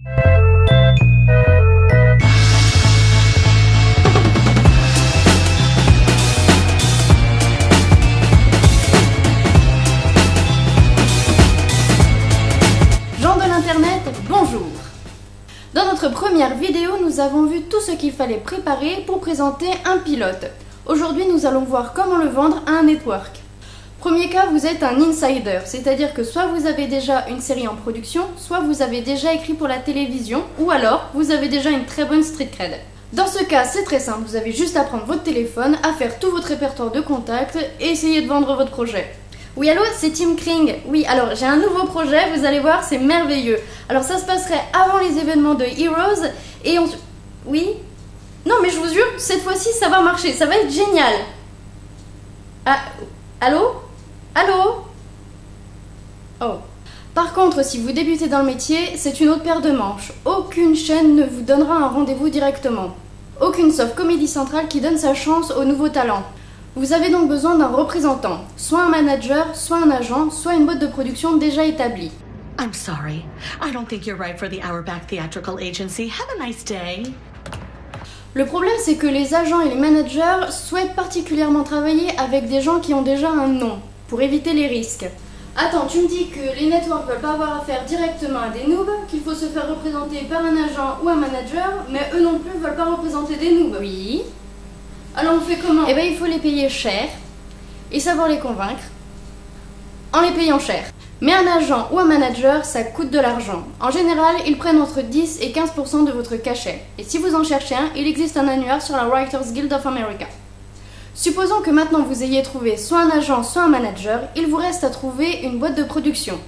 Gens de l'internet, bonjour Dans notre première vidéo, nous avons vu tout ce qu'il fallait préparer pour présenter un pilote. Aujourd'hui, nous allons voir comment le vendre à un network. Premier cas, vous êtes un insider, c'est-à-dire que soit vous avez déjà une série en production, soit vous avez déjà écrit pour la télévision, ou alors vous avez déjà une très bonne street cred. Dans ce cas, c'est très simple, vous avez juste à prendre votre téléphone, à faire tout votre répertoire de contacts et essayer de vendre votre projet. Oui, allô, c'est Tim Kring. Oui, alors j'ai un nouveau projet, vous allez voir, c'est merveilleux. Alors ça se passerait avant les événements de Heroes et on... Oui? Non, mais je vous jure, cette fois-ci, ça va marcher, ça va être génial. Ah, allô? Allô? Oh. Par contre, si vous débutez dans le métier, c'est une autre paire de manches. Aucune chaîne ne vous donnera un rendez-vous directement. Aucune sauf Comédie Centrale qui donne sa chance aux nouveaux talents. Vous avez donc besoin d'un représentant, soit un manager, soit un agent, soit une boîte de production déjà établie. I'm sorry. I don't think you're right for the Hourback Theatrical Agency. Have a nice day. Le problème, c'est que les agents et les managers souhaitent particulièrement travailler avec des gens qui ont déjà un nom, pour éviter les risques. Attends, tu me dis que les networks veulent pas avoir affaire directement à des noobs, qu'il faut se faire représenter par un agent ou un manager, mais eux non plus veulent pas représenter des noobs. Oui. Alors on fait comment? Eh ben il faut les payer cher et savoir les convaincre en les payant cher. Mais un agent ou un manager, ça coûte de l'argent. En général, ils prennent entre 10 et 15% de votre cachet. Et si vous en cherchez un, il existe un annuaire sur la Writers Guild of America. Supposons que maintenant vous ayez trouvé soit un agent, soit un manager, il vous reste à trouver une boîte de production.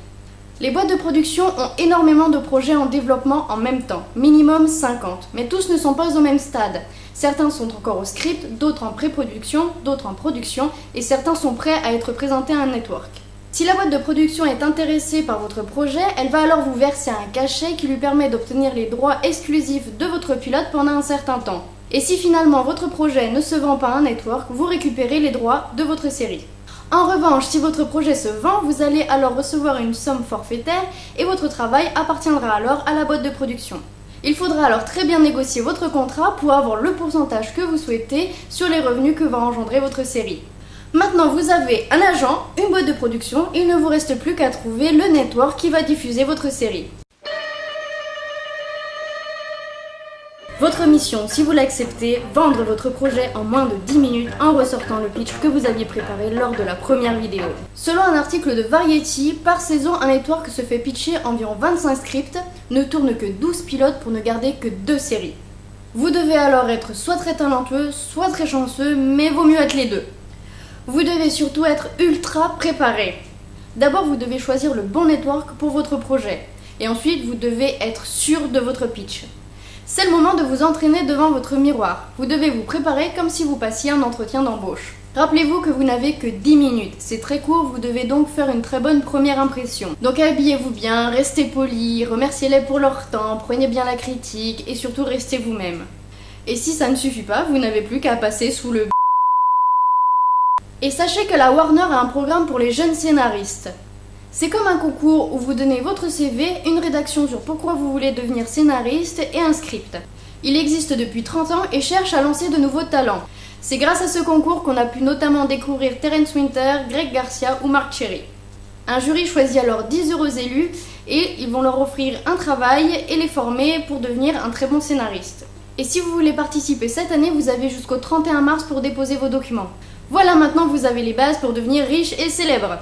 Les boîtes de production ont énormément de projets en développement en même temps, minimum 50, mais tous ne sont pas au même stade. Certains sont encore au script, d'autres en pré-production, d'autres en production, et certains sont prêts à être présentés à un network. Si la boîte de production est intéressée par votre projet, elle va alors vous verser un cachet qui lui permet d'obtenir les droits exclusifs de votre pilote pendant un certain temps. Et si finalement votre projet ne se vend pas à un network, vous récupérez les droits de votre série. En revanche, si votre projet se vend, vous allez alors recevoir une somme forfaitaire et votre travail appartiendra alors à la boîte de production. Il faudra alors très bien négocier votre contrat pour avoir le pourcentage que vous souhaitez sur les revenus que va engendrer votre série. Maintenant, vous avez un agent, une boîte de production, il ne vous reste plus qu'à trouver le network qui va diffuser votre série. Votre mission, si vous l'acceptez, vendre votre projet en moins de 10 minutes en ressortant le pitch que vous aviez préparé lors de la première vidéo. Selon un article de Variety, par saison, un network se fait pitcher environ 25 scripts, ne tourne que 12 pilotes pour ne garder que 2 séries. Vous devez alors être soit très talentueux, soit très chanceux, mais vaut mieux être les deux. Vous devez surtout être ultra préparé. D'abord, vous devez choisir le bon network pour votre projet. Et ensuite, vous devez être sûr de votre pitch. C'est le moment de vous entraîner devant votre miroir. Vous devez vous préparer comme si vous passiez un entretien d'embauche. Rappelez-vous que vous n'avez que 10 minutes. C'est très court, vous devez donc faire une très bonne première impression. Donc habillez-vous bien, restez poli, remerciez-les pour leur temps, prenez bien la critique et surtout restez vous-même. Et si ça ne suffit pas, vous n'avez plus qu'à passer sous le et sachez que la Warner a un programme pour les jeunes scénaristes. C'est comme un concours où vous donnez votre CV, une rédaction sur pourquoi vous voulez devenir scénariste et un script. Il existe depuis 30 ans et cherche à lancer de nouveaux talents. C'est grâce à ce concours qu'on a pu notamment découvrir Terence Winter, Greg Garcia ou Mark Cherry. Un jury choisit alors 10 heureux élus et ils vont leur offrir un travail et les former pour devenir un très bon scénariste. Et si vous voulez participer cette année, vous avez jusqu'au 31 mars pour déposer vos documents. Voilà, maintenant vous avez les bases pour devenir riche et célèbre.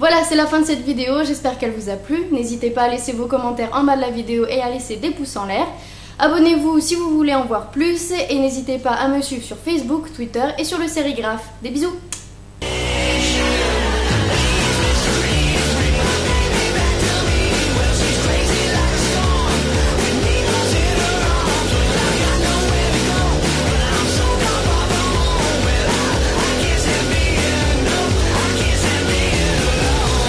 Voilà, c'est la fin de cette vidéo, j'espère qu'elle vous a plu. N'hésitez pas à laisser vos commentaires en bas de la vidéo et à laisser des pouces en l'air. Abonnez-vous si vous voulez en voir plus et n'hésitez pas à me suivre sur Facebook, Twitter et sur le sérigraphe. Des bisous